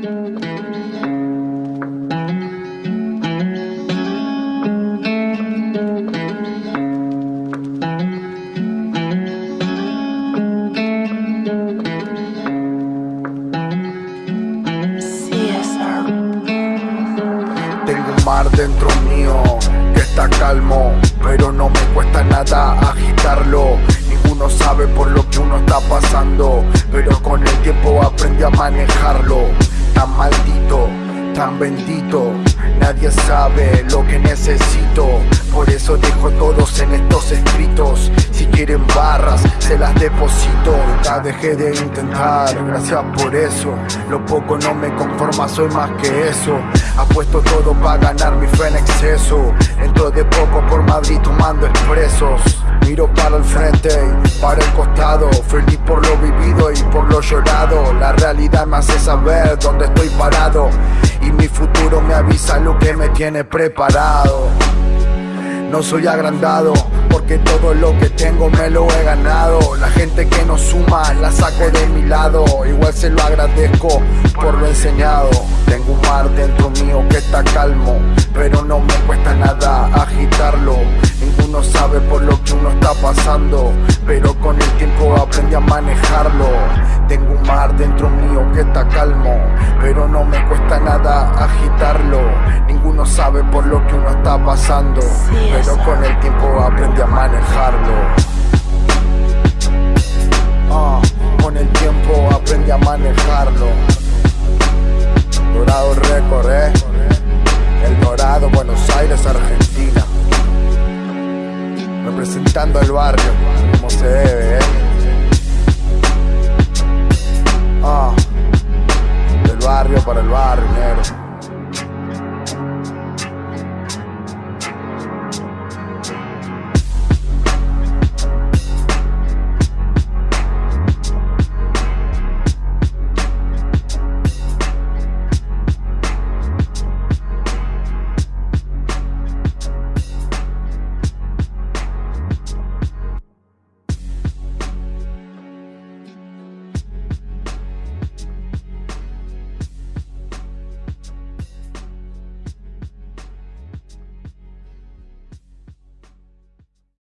Tengo un mar dentro mío que está calmo, pero no me cuesta nada agitarlo. Ninguno sabe por lo que uno está pasando, tan bendito, nadie sabe lo que necesito. Por eso dejo todos en estos escritos. Si quieren barras, se las deposito. Ya dejé de intentar, gracias por eso. Lo poco no me conforma, soy más que eso. Apuesto todo para ganar mi fe en exceso. Entro de poco por Madrid tomando expresos. Miro para el frente y para el costado Feliz por lo vivido y por lo llorado La realidad me hace saber dónde estoy parado Y mi futuro me avisa lo que me tiene preparado no soy agrandado, porque todo lo que tengo me lo he ganado. La gente que no suma la saco de mi lado, igual se lo agradezco por lo enseñado. Tengo un mar dentro mío que está calmo, pero no me cuesta nada agitarlo. Ninguno sabe por lo que uno está pasando, pero con el tiempo aprendí a manejarlo. Tengo un mar dentro mío que está calmo Pero no me cuesta nada agitarlo. Ninguno sabe por lo que uno está pasando Pero con el tiempo aprendí a manejarlo. Ah, con el tiempo aprendí a manejarlo. Dorado récord, eh El Dorado, Buenos Aires, Argentina. Representando al barrio, como se debe, eh